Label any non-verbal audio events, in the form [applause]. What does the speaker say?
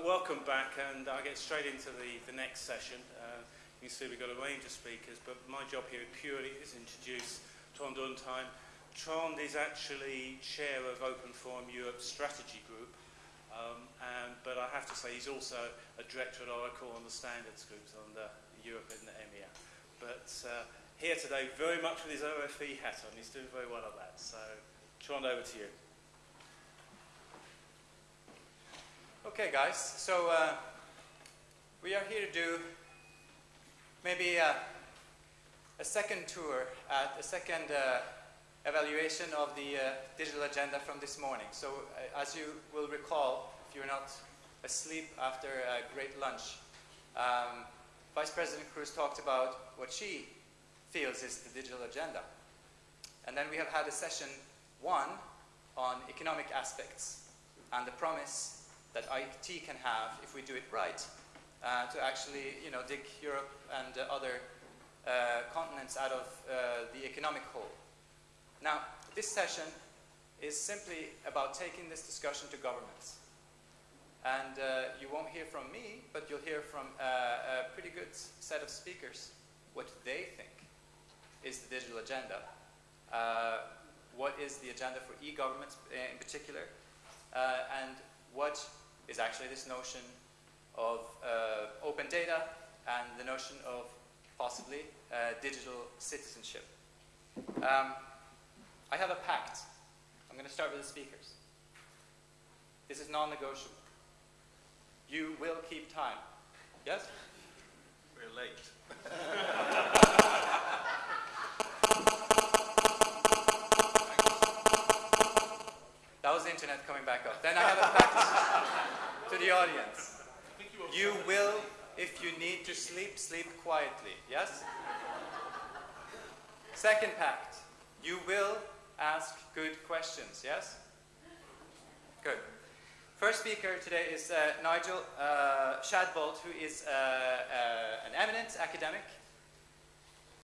Welcome back, and I'll get straight into the, the next session. Uh, you see we've got a range of speakers, but my job here purely is to introduce Trond Undheim. Trond is actually chair of Open Forum Europe Strategy Group, um, and, but I have to say he's also a director at Oracle on the standards groups on the Europe and the EMEA. But uh, here today very much with his OFE hat on, he's doing very well at that. So, Trond, over to you. Okay, guys, so uh, we are here to do maybe a, a second tour at a second uh, evaluation of the uh, digital agenda from this morning. So, uh, as you will recall, if you're not asleep after a great lunch, um, Vice President Kroes talked about what she feels is the digital agenda. And then we have had a session one on economic aspects and the promise that IT can have if we do it right uh, to actually you know, dig Europe and uh, other uh, continents out of uh, the economic hole. Now, this session is simply about taking this discussion to governments. And uh, you won't hear from me, but you'll hear from uh, a pretty good set of speakers what they think is the digital agenda. what is the agenda for e-governments in particular, and is actually this notion of uh, open data and the notion of possibly uh, digital citizenship. Um, I have a pact. I'm going to start with the speakers. This is non-negotiable. You will keep time. Yes? We're late. [laughs] that was the internet coming back up. Then I have a pact audience. You will, if you need to sleep, sleep quietly. Yes? Second pact. You will ask good questions. Yes? Good. First speaker today is uh, Nigel uh, Shadbolt, who is uh, uh an eminent academic